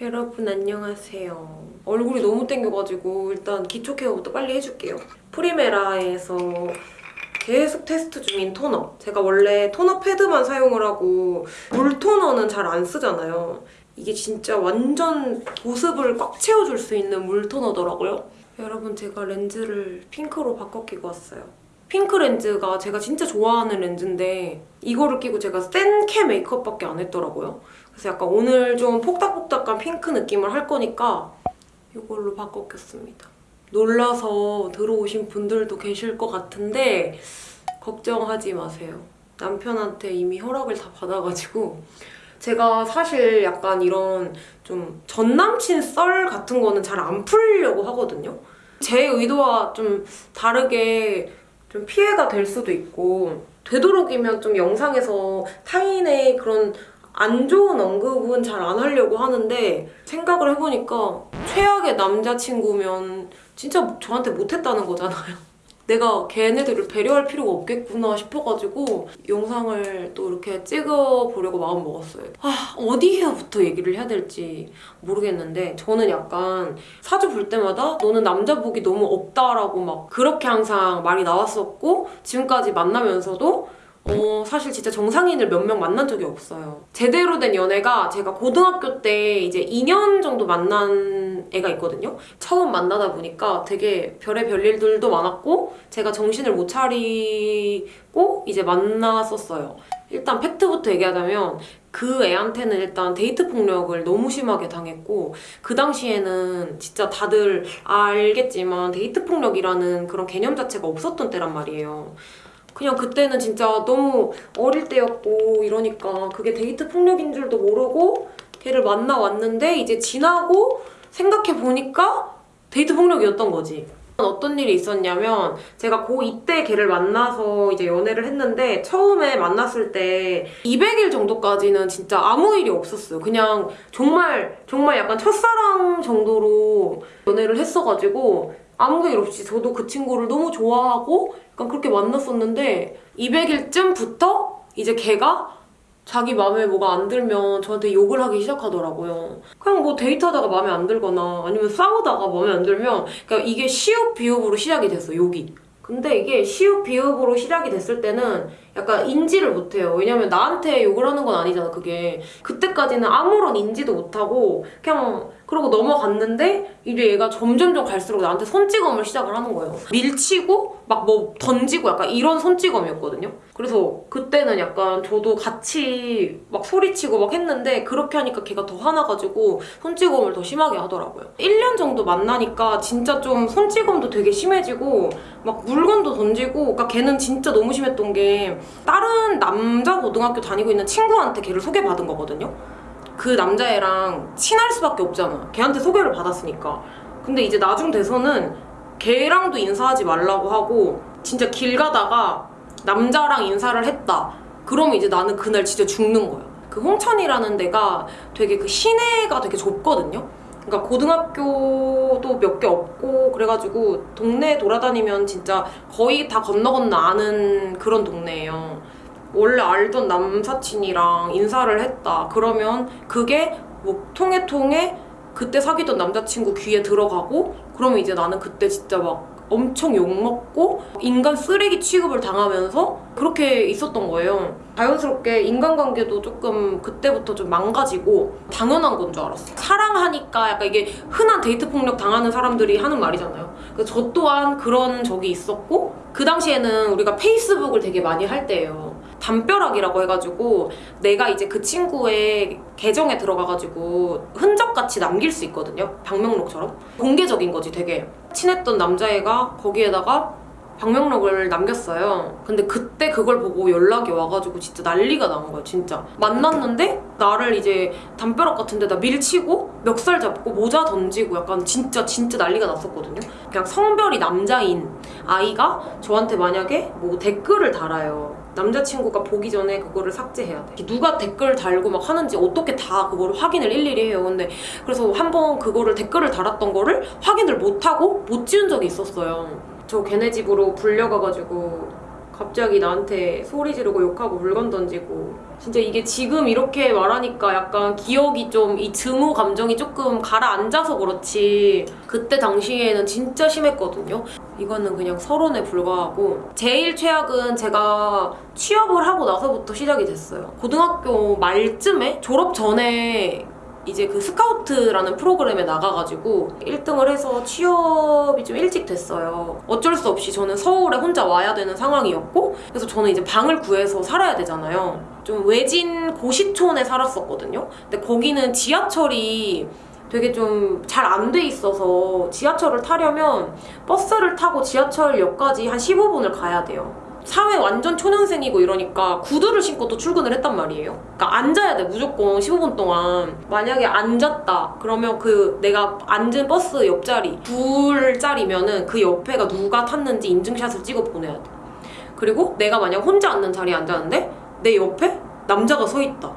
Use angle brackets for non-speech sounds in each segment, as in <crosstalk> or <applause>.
여러분 안녕하세요. 얼굴이 너무 땡겨가지고 일단 기초 케어부터 빨리 해줄게요. 프리메라에서 계속 테스트 중인 토너. 제가 원래 토너 패드만 사용을 하고 물 토너는 잘 안 쓰잖아요. 이게 진짜 완전 보습을 꽉 채워줄 수 있는 물 토너더라고요. 여러분 제가 렌즈를 핑크로 바꿔 끼고 왔어요. 핑크 렌즈가 제가 진짜 좋아하는 렌즈인데 이거를 끼고 제가 센캐 메이크업밖에 안 했더라고요. 그래서 약간 오늘 좀 폭닥폭닥한 핑크 느낌을 할 거니까 이걸로 바꿔 꼈습니다. 놀라서 들어오신 분들도 계실 것 같은데 걱정하지 마세요. 남편한테 이미 허락을 다 받아가지고 제가 사실 약간 이런 좀 전남친 썰 같은 거는 잘 안 풀려고 하거든요. 제 의도와 좀 다르게 좀 피해가 될 수도 있고 되도록이면 좀 영상에서 타인의 그런 안 좋은 언급은 잘 안 하려고 하는데 생각을 해보니까 최악의 남자친구면 진짜 저한테 못했다는 거잖아요. <laughs> 내가 걔네들을 배려할 필요가 없겠구나 싶어가지고 영상을 또 이렇게 찍어보려고 마음 먹었어요. 아 어디에부터 얘기를 해야 될지 모르겠는데 저는 약간 사주 볼 때마다 너는 남자 복이 너무 없다라고 막 그렇게 항상 말이 나왔었고 지금까지 만나면서도 어, 사실 진짜 정상인을 몇 명 만난 적이 없어요. 제대로 된 연애가 제가 고등학교 때 이제 2년 정도 만난 애가 있거든요. 처음 만나다 보니까 되게 별의 별일들도 많았고 제가 정신을 못 차리고 이제 만났었어요. 일단 팩트부터 얘기하자면 그 애한테는 일단 데이트 폭력을 너무 심하게 당했고 그 당시에는 진짜 다들 알겠지만 데이트 폭력이라는 그런 개념 자체가 없었던 때란 말이에요. 그냥 그때는 진짜 너무 어릴 때였고 이러니까 그게 데이트 폭력인 줄도 모르고 걔를 만나왔는데 이제 지나고 생각해 보니까 데이트 폭력이었던 거지. 어떤 일이 있었냐면 제가 고2 때 걔를 만나서 이제 연애를 했는데 처음에 만났을 때 200일 정도까지는 진짜 아무 일이 없었어요. 그냥 정말 정말 약간 첫사랑 정도로 연애를 했어가지고 아무 일 없이 저도 그 친구를 너무 좋아하고 약간 그렇게 만났었는데 200일쯤부터 이제 걔가 자기 마음에 뭐가 안 들면 저한테 욕을 하기 시작하더라고요. 그냥 뭐 데이트하다가 마음에 안 들거나 아니면 싸우다가 마음에 안 들면 그러니까 이게 시옷 비읍으로 시작이 됐어, 욕이. 근데 이게 시옷 비읍으로 시작이 됐을 때는 약간 인지를 못해요. 왜냐면 나한테 욕을 하는 건 아니잖아, 그게. 그때까지는 아무런 인지도 못하고 그냥 그러고 넘어갔는데 이제 얘가 점점점 갈수록 나한테 손찌검을 시작을 하는 거예요. 밀치고 막 뭐 던지고 약간 이런 손찌검이었거든요. 그래서 그때는 약간 저도 같이 막 소리치고 막 했는데 그렇게 하니까 걔가 더 화나가지고 손찌검을 더 심하게 하더라고요. 1년 정도 만나니까 진짜 좀 손찌검도 되게 심해지고 막 물건도 던지고 그러니까 걔는 진짜 너무 심했던 게 다른 남자 고등학교 다니고 있는 친구한테 걔를 소개받은 거거든요. 그 남자애랑 친할 수밖에 없잖아. 걔한테 소개를 받았으니까. 근데 이제 나중 돼서는 걔랑도 인사하지 말라고 하고 진짜 길 가다가 남자랑 인사를 했다. 그러면 이제 나는 그날 진짜 죽는 거야. 그 홍천이라는 데가 되게 그 시내가 되게 좁거든요. 그러니까 고등학교도 몇 개 없고 그래가지고 동네 돌아다니면 진짜 거의 다 건너 건너 아는 그런 동네예요. 원래 알던 남사친이랑 인사를 했다. 그러면 그게 뭐 통해 통해 그때 사귀던 남자친구 귀에 들어가고 그러면 이제 나는 그때 진짜 막 엄청 욕먹고 인간 쓰레기 취급을 당하면서 그렇게 있었던 거예요. 자연스럽게 인간관계도 조금 그때부터 좀 망가지고 당연한 건 줄 알았어. 사랑하니까 약간 이게 흔한 데이트 폭력 당하는 사람들이 하는 말이잖아요. 그래서 저 또한 그런 적이 있었고 그 당시에는 우리가 페이스북을 되게 많이 할 때예요. 담벼락이라고 해가지고 내가 이제 그 친구의 계정에 들어가가지고 흔적같이 남길 수 있거든요. 방명록처럼. 공개적인 거지 되게. 친했던 남자애가 거기에다가 방명록을 남겼어요. 근데 그때 그걸 보고 연락이 와가지고 진짜 난리가 난 거예요, 진짜. 만났는데 나를 이제 담벼락 같은 데다 밀치고 멱살 잡고 모자 던지고 약간 진짜 진짜 난리가 났었거든요. 그냥 성별이 남자인 아이가 저한테 만약에 뭐 댓글을 달아요. 남자친구가 보기 전에 그거를 삭제해야 돼. 누가 댓글 달고 막 하는지 어떻게 다 그거를 확인을 일일이 해요. 근데 그래서 한번 그거를 댓글을 달았던 거를 확인을 못하고 못 지운 적이 있었어요. 저 걔네 집으로 불려가가지고 갑자기 나한테 소리 지르고 욕하고 물건 던지고. 진짜 이게 지금 이렇게 말하니까 약간 기억이 좀 이 증오 감정이 조금 가라앉아서 그렇지. 그때 당시에는 진짜 심했거든요. 이거는 그냥 서론에 불과하고. 제일 최악은 제가 취업을 하고 나서부터 시작이 됐어요. 고등학교 말쯤에 졸업 전에 이제 그 스카우트라는 프로그램에 나가가지고 1등을 해서 취업이 좀 일찍 됐어요. 어쩔 수 없이 저는 서울에 혼자 와야 되는 상황이었고 그래서 저는 이제 방을 구해서 살아야 되잖아요. 좀 외진 고시촌에 살았었거든요. 근데 거기는 지하철이 되게 좀 잘 안 돼 있어서 지하철을 타려면 버스를 타고 지하철역까지 한 15분을 가야 돼요. 사회 완전 초년생이고 이러니까 구두를 신고 또 출근을 했단 말이에요. 그러니까 앉아야 돼 무조건 15분 동안. 만약에 앉았다 그러면 그 내가 앉은 버스 옆자리 둘짜리면은 그 옆에가 누가 탔는지 인증샷을 찍어 보내야 돼. 그리고 내가 만약 혼자 앉는 자리에 앉았는데 내 옆에 남자가 서 있다.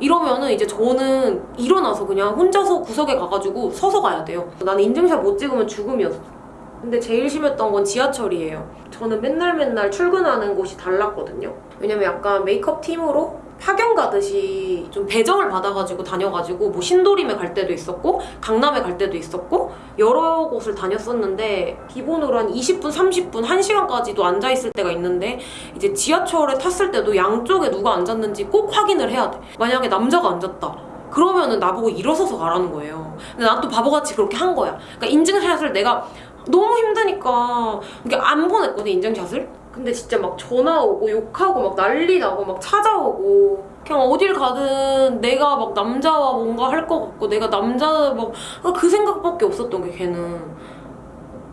이러면은 이제 저는 일어나서 그냥 혼자서 구석에 가가지고 서서 가야 돼요. 나는 인증샷 못 찍으면 죽음이었어. 근데 제일 심했던 건 지하철이에요. 저는 맨날 맨날 출근하는 곳이 달랐거든요. 왜냐면 약간 메이크업 팀으로 파견 가듯이 좀 배정을 받아가지고 다녀가지고 뭐 신도림에 갈 때도 있었고 강남에 갈 때도 있었고 여러 곳을 다녔었는데 기본으로 한 20분, 30분, 1시간까지도 앉아있을 때가 있는데 이제 지하철에 탔을 때도 양쪽에 누가 앉았는지 꼭 확인을 해야 돼. 만약에 남자가 앉았다. 그러면은 나보고 일어서서 가라는 거예요. 근데 난 또 바보같이 그렇게 한 거야. 그러니까 인증샷을 내가 너무 힘드니까 이게 안 보냈거든 인증샷을? 근데 진짜 막 전화 오고 욕하고 막 난리 나고 막 찾아오고 그냥 어딜 가든 내가 막 남자와 뭔가 할 것 같고 내가 남자 막그 생각밖에 없었던 게 걔는.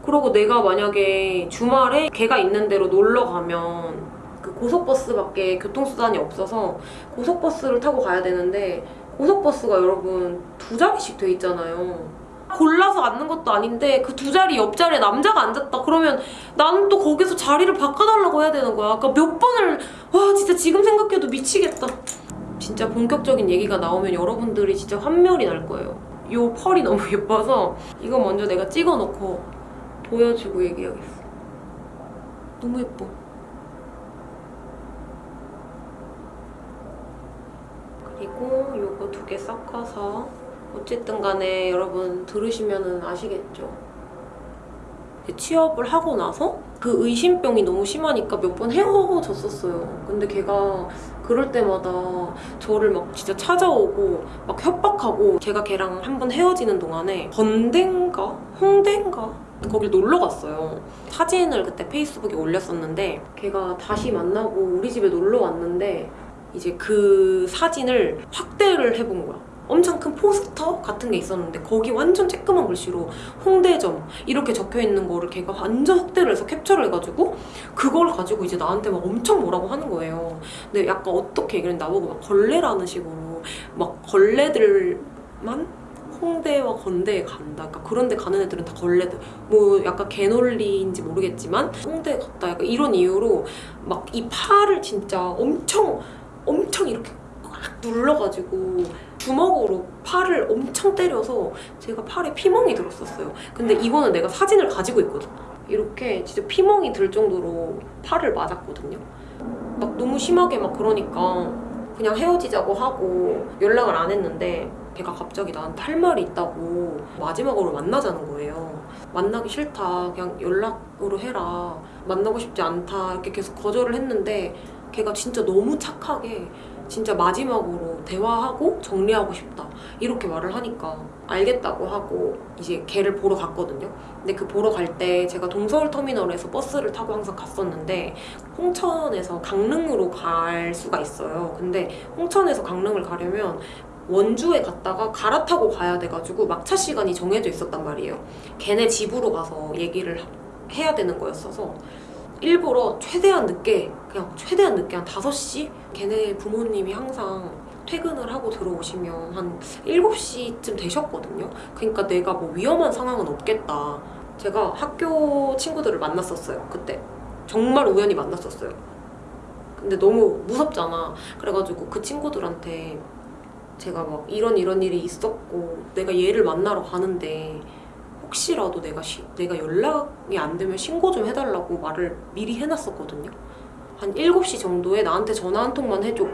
그러고 내가 만약에 주말에 걔가 있는 데로 놀러 가면 그 고속버스밖에 교통수단이 없어서 고속버스를 타고 가야 되는데 고속버스가 여러분 두 자리씩 돼 있잖아요 골라서 앉는 것도 아닌데 그 두 자리 옆자리에 남자가 앉았다. 그러면 나는 또 거기서 자리를 바꿔달라고 해야 되는 거야. 아까 몇 번을 와 진짜 지금 생각해도 미치겠다. 진짜 본격적인 얘기가 나오면 여러분들이 진짜 환멸이 날 거예요. 이 펄이 너무 <laughs> 예뻐서 이거 먼저 내가 찍어놓고 보여주고 얘기하겠어. 너무 예뻐. 그리고 요거 두 개 섞어서 어쨌든 간에 여러분 들으시면 아시겠죠? 취업을 하고 나서 그 의심병이 너무 심하니까 몇 번 헤어졌었어요. 근데 걔가 그럴 때마다 저를 막 진짜 찾아오고 막 협박하고 제가 걔랑 한 번 헤어지는 동안에 건대인가? 홍대인가? 거길 놀러 갔어요. 사진을 그때 페이스북에 올렸었는데 걔가 다시 만나고 우리 집에 놀러 왔는데 이제 그 사진을 확대를 해본 거야. 엄청 큰 포스터 같은 게 있었는데 거기 완전 쬐끄만 글씨로 홍대점 이렇게 적혀있는 거를 걔가 완전 확대를 해서 캡처를 해가지고 그걸 가지고 이제 나한테 막 엄청 뭐라고 하는 거예요 근데 약간 어떻게 얘기를 나보고 막 걸레라는 식으로 막 걸레들만 홍대와 건대에 간다. 그러니까 그런 데 가는 애들은 다 걸레들. 뭐 약간 개놀리인지 모르겠지만 홍대에 갔다. 약간 이런 이유로 막 이 팔을 진짜 엄청 엄청 이렇게 꽉 눌러가지고 주먹으로 팔을 엄청 때려서 제가 팔에 피멍이 들었었어요. 근데 이거는 내가 사진을 가지고 있거든. 이렇게 진짜 피멍이 들 정도로 팔을 맞았거든요. 막 너무 심하게 막 그러니까 그냥 헤어지자고 하고 연락을 안 했는데 걔가 갑자기 나한테 할 말이 있다고 마지막으로 만나자는 거예요. 만나기 싫다. 그냥 연락으로 해라. 만나고 싶지 않다. 이렇게 계속 거절을 했는데 걔가 진짜 너무 착하게 진짜 마지막으로 대화하고 정리하고 싶다. 이렇게 말을 하니까 알겠다고 하고 이제 걔를 보러 갔거든요. 근데 그 보러 갈 때 제가 동서울터미널에서 버스를 타고 항상 갔었는데 홍천에서 강릉으로 갈 수가 있어요. 근데 홍천에서 강릉을 가려면 원주에 갔다가 갈아타고 가야 돼가지고 막차 시간이 정해져 있었단 말이에요. 걔네 집으로 가서 얘기를 해야 되는 거였어서 일부러 최대한 늦게 그냥 최대한 늦게 한 5시? 걔네 부모님이 항상 퇴근을 하고 들어오시면 한 7시쯤 되셨거든요. 그러니까 내가 뭐 위험한 상황은 없겠다. 제가 학교 친구들을 만났었어요, 그때. 정말 우연히 만났었어요. 근데 너무 무섭잖아. 그래가지고 그 친구들한테 제가 막 이런 이런 일이 있었고 내가 얘를 만나러 가는데 혹시라도 내가 시, 내가 연락이 안 되면 신고 좀 해달라고 말을 미리 해놨었거든요. 한 7시 정도에 나한테 전화 한 통만 해줘.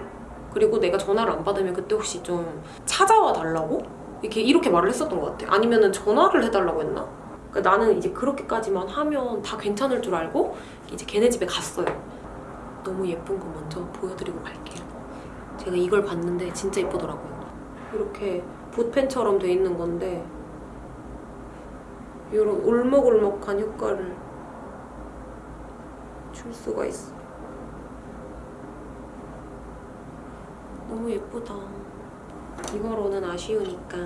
그리고 내가 전화를 안 받으면 그때 혹시 좀 찾아와 달라고? 이렇게 이렇게 말을 했었던 것 같아. 아니면 은 전화를 해달라고 했나? 그러니까 나는 이제 그렇게까지만 하면 다 괜찮을 줄 알고 이제 걔네 집에 갔어요. 너무 예쁜 거 먼저 보여드리고 갈게요. 제가 이걸 봤는데 진짜 예쁘더라고요. 이렇게 붓펜처럼 돼 있는 건데 이런 울먹울먹한 효과를 줄 수가 있어. 너무 예쁘다. 이거로는 아쉬우니까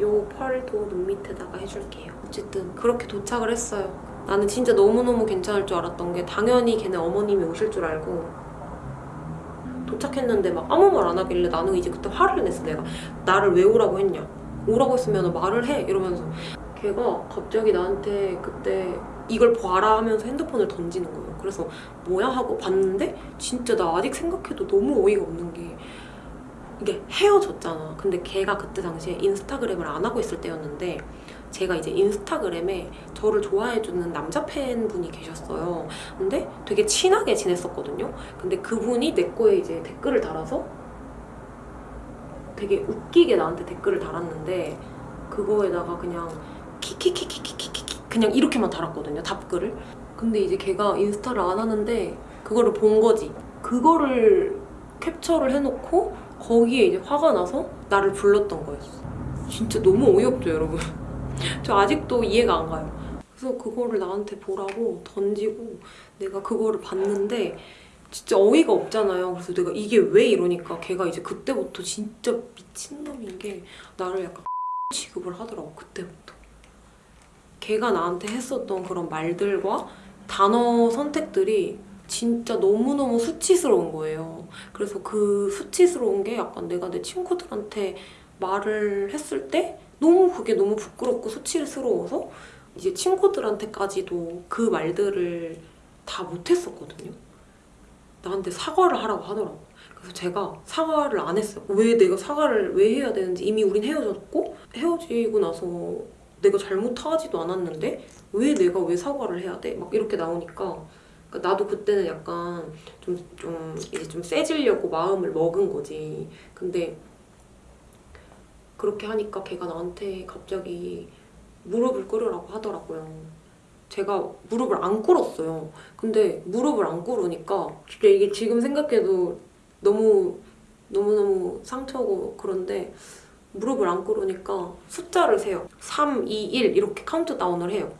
요 펄도 눈 밑에다가 해줄게요. 어쨌든 그렇게 도착을 했어요. 나는 진짜 너무너무 괜찮을 줄 알았던 게 당연히 걔네 어머님이 오실 줄 알고 도착했는데 막 아무 말 안 하길래 나는 이제 그때 화를 냈어 내가 나를 왜 오라고 했냐 오라고 했으면 말을 해 이러면서 걔가 갑자기 나한테 그때 이걸 봐라 하면서 핸드폰을 던지는 거예요 그래서 뭐야 하고 봤는데 진짜 나 아직 생각해도 너무 어이가 없는 게 이게 헤어졌잖아 근데 걔가 그때 당시에 인스타그램을 안 하고 있을 때였는데 제가 이제 인스타그램에 저를 좋아해주는 남자 팬분이 계셨어요. 근데 되게 친하게 지냈었거든요. 근데 그분이 내 거에 이제 댓글을 달아서 되게 웃기게 나한테 댓글을 달았는데 그거에다가 그냥 키키키키키키키 그냥 이렇게만 달았거든요. 답글을. 근데 이제 걔가 인스타를 안 하는데 그거를 본 거지. 그거를 캡처를 해놓고 거기에 이제 화가 나서 나를 불렀던 거였어. 진짜 너무 어이없죠, 여러분. <laughs> 저 아직도 이해가 안 가요. 그래서 그거를 나한테 보라고 던지고 내가 그거를 봤는데 진짜 어이가 없잖아요. 그래서 내가 이게 왜 이러니까 걔가 이제 그때부터 진짜 미친놈인 게 나를 약간 <laughs> 취급을 하더라고 그때부터. 걔가 나한테 했었던 그런 말들과 단어 선택들이 진짜 너무너무 수치스러운 거예요. 그래서 그 수치스러운 게 약간 내가 내 친구들한테 말을 했을 때 너무 그게 너무 부끄럽고 수치스러워서 이제 친구들한테까지도 그 말들을 다 못했었거든요. 나한테 사과를 하라고 하더라고. 그래서 제가 사과를 안 했어요. 왜 내가 사과를 왜 해야 되는지 이미 우린 헤어졌고 헤어지고 나서 내가 잘못하지도 않았는데 왜 내가 왜 사과를 해야 돼? 막 이렇게 나오니까 그러니까 나도 그때는 약간 좀, 좀 이제 좀 세지려고 마음을 먹은 거지. 근데 그렇게 하니까 걔가 나한테 갑자기 무릎을 꿇으라고 하더라고요. 제가 무릎을 안 꿇었어요. 근데 무릎을 안 꿇으니까 진짜 이게 지금 생각해도 너무 너무너무 상처고 그런데 무릎을 안 꿇으니까 숫자를 세요. 3, 2, 1 이렇게 카운트다운을 해요.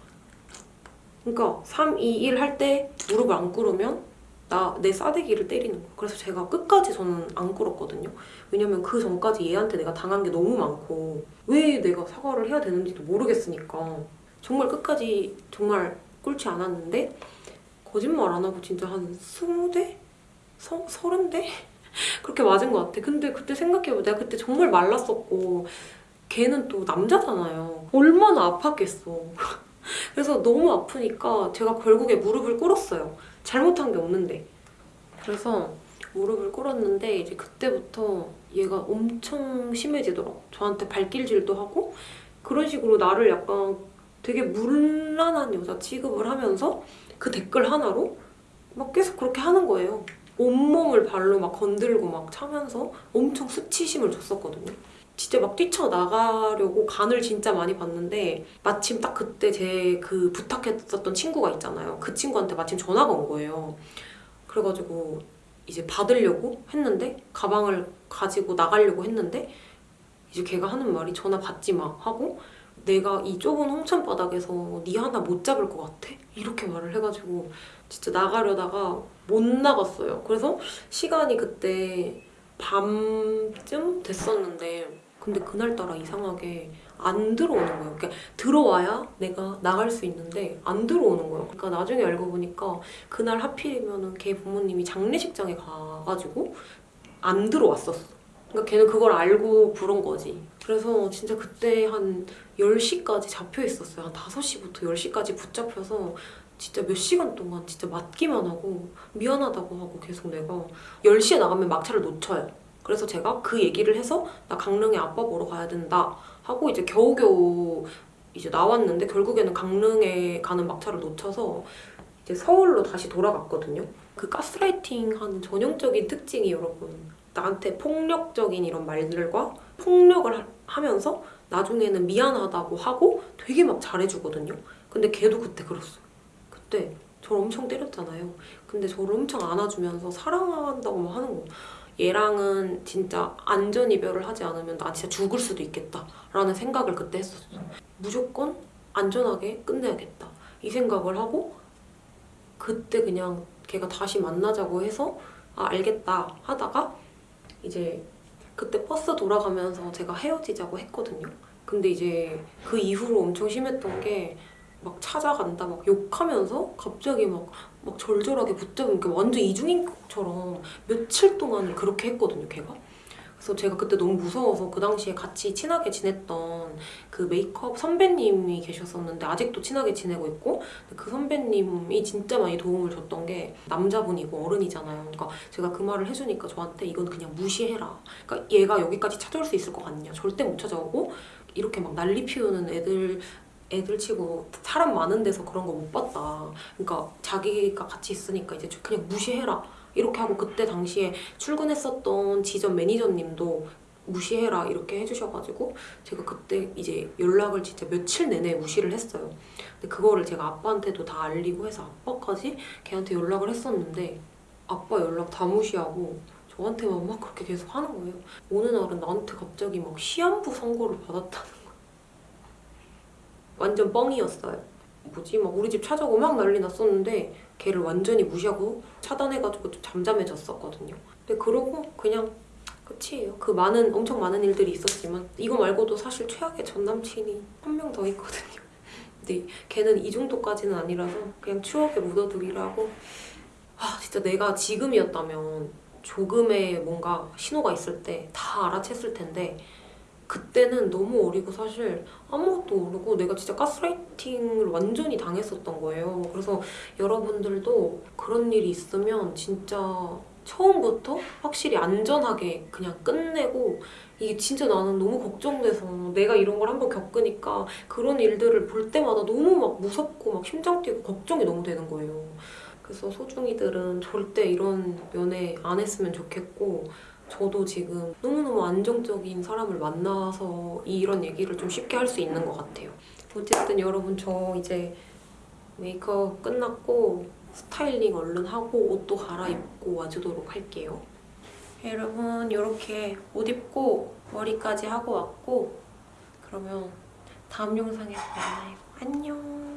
그러니까 3, 2, 1 할 때 무릎을 안 꿇으면 나 내 싸대기를 때리는 거예요. 그래서 제가 끝까지 저는 안 꿇었거든요. 왜냐면 그 전까지 얘한테 내가 당한 게 너무 많고 왜 내가 사과를 해야 되는지도 모르겠으니까 정말 끝까지 정말 꿇지 않았는데 거짓말 안 하고 진짜 한 20대? 서, 30대? <laughs> 그렇게 맞은 것 같아. 근데 그때 생각해보면 내가 그때 정말 말랐었고 걔는 또 남자잖아요. 얼마나 아팠겠어. <laughs> 그래서 너무 아프니까 제가 결국에 무릎을 꿇었어요. 잘못한 게 없는데. 그래서 무릎을 꿇었는데 이제 그때부터 얘가 엄청 심해지더라고. 저한테 발길질도 하고 그런 식으로 나를 약간 되게 문란한 여자 취급을 하면서 그 댓글 하나로 막 계속 그렇게 하는 거예요. 온몸을 발로 막 건들고 막 차면서 엄청 수치심을 줬었거든요. 진짜 막 뛰쳐나가려고 간을 진짜 많이 봤는데 마침 딱 그때 제 그 부탁했었던 친구가 있잖아요. 그 친구한테 마침 전화가 온 거예요. 그래가지고 이제 받으려고 했는데 가방을 가지고 나가려고 했는데 이제 걔가 하는 말이 전화 받지 마 하고 내가 이 좁은 홍천바닥에서 네 하나 못 잡을 것 같아? 이렇게 말을 해가지고 진짜 나가려다가 못 나갔어요. 그래서 시간이 그때 밤쯤 됐었는데 근데 그날따라 이상하게 안 들어오는 거예요. 그러니까 들어와야 내가 나갈 수 있는데 안 들어오는 거예요. 그러니까 나중에 알고 보니까 그날 하필이면은 걔 부모님이 장례식장에 가가지고 안 들어왔었어. 그러니까 걔는 그걸 알고 부른 거지. 그래서 진짜 그때 한 10시까지 잡혀 있었어요. 한 5시부터 10시까지 붙잡혀서 진짜 몇 시간 동안 진짜 맞기만 하고 미안하다고 하고 계속 내가 10시에 나가면 막차를 놓쳐요. 그래서 제가 그 얘기를 해서 나 강릉에 아빠 보러 가야 된다 하고 이제 겨우겨우 이제 나왔는데 결국에는 강릉에 가는 막차를 놓쳐서 이제 서울로 다시 돌아갔거든요. 그 가스라이팅 하는 전형적인 특징이 여러분 나한테 폭력적인 이런 말들과 폭력을 하- 하면서 나중에는 미안하다고 하고 되게 막 잘해주거든요. 근데 걔도 그때 그랬어요. 그때 저를 엄청 때렸잖아요. 근데 저를 엄청 안아주면서 사랑한다고 막 하는 거예요. 얘랑은 진짜 안전 이별을 하지 않으면 나 진짜 죽을 수도 있겠다 라는 생각을 그때 했었어. 무조건 안전하게 끝내야겠다 이 생각을 하고 그때 그냥 걔가 다시 만나자고 해서 아 알겠다 하다가 이제 그때 버스 돌아가면서 제가 헤어지자고 했거든요. 근데 이제 그 이후로 엄청 심했던 게 막 찾아간다 막 욕하면서 갑자기 막, 막 절절하게 붙잡으니까 완전 이중인격처럼 며칠 동안을 그렇게 했거든요, 걔가. 그래서 제가 그때 너무 무서워서 그 당시에 같이 친하게 지냈던 그 메이크업 선배님이 계셨었는데 아직도 친하게 지내고 있고 그 선배님이 진짜 많이 도움을 줬던 게 남자분이고 어른이잖아요. 그러니까 제가 그 말을 해주니까 저한테 이건 그냥 무시해라. 그러니까 얘가 여기까지 찾아올 수 있을 것 같냐? 절대 못 찾아오고 이렇게 막 난리 피우는 애들 애들 치고 사람 많은 데서 그런 거 못 봤다. 그러니까 자기가 같이 있으니까 이제 그냥 무시해라. 이렇게 하고 그때 당시에 출근했었던 지점 매니저님도 무시해라 이렇게 해주셔가지고 제가 그때 이제 연락을 진짜 며칠 내내 무시를 했어요. 근데 그거를 제가 아빠한테도 다 알리고 해서 아빠까지 걔한테 연락을 했었는데 아빠 연락 다 무시하고 저한테만 막 그렇게 계속 하는 거예요. 어느 날은 나한테 갑자기 막 시한부 선고를 받았다는. 완전 뻥이었어요. 뭐지 막 우리 집 찾아오고 막 난리 났었는데 걔를 완전히 무시하고 차단해가지고 좀 잠잠해졌었거든요. 근데 그러고 그냥 끝이에요. 그 많은 엄청 많은 일들이 있었지만 이거 말고도 사실 최악의 전 남친이 한 명 더 있거든요. <laughs> 근데 걔는 이 정도까지는 아니라서 그냥 추억에 묻어두기라고. 아 진짜 내가 지금이었다면 조금의 뭔가 신호가 있을 때 다 알아챘을 텐데 그때는 너무 어리고 사실 아무것도 모르고 내가 진짜 가스라이팅을 완전히 당했었던 거예요. 그래서 여러분들도 그런 일이 있으면 진짜 처음부터 확실히 안전하게 그냥 끝내고 이게 진짜 나는 너무 걱정돼서 내가 이런 걸 한번 겪으니까 그런 일들을 볼 때마다 너무 막 무섭고 막 심장 뛰고 걱정이 너무 되는 거예요. 그래서 소중이들은 절대 이런 연애 안 했으면 좋겠고 저도 지금 너무너무 안정적인 사람을 만나서 이런 얘기를 좀 쉽게 할 수 있는 것 같아요. 어쨌든 여러분 저 이제 메이크업 끝났고 스타일링 얼른 하고 옷도 갈아입고 와주도록 할게요. 여러분 이렇게 옷 입고 머리까지 하고 왔고 그러면 다음 영상에서 만나요. 안녕.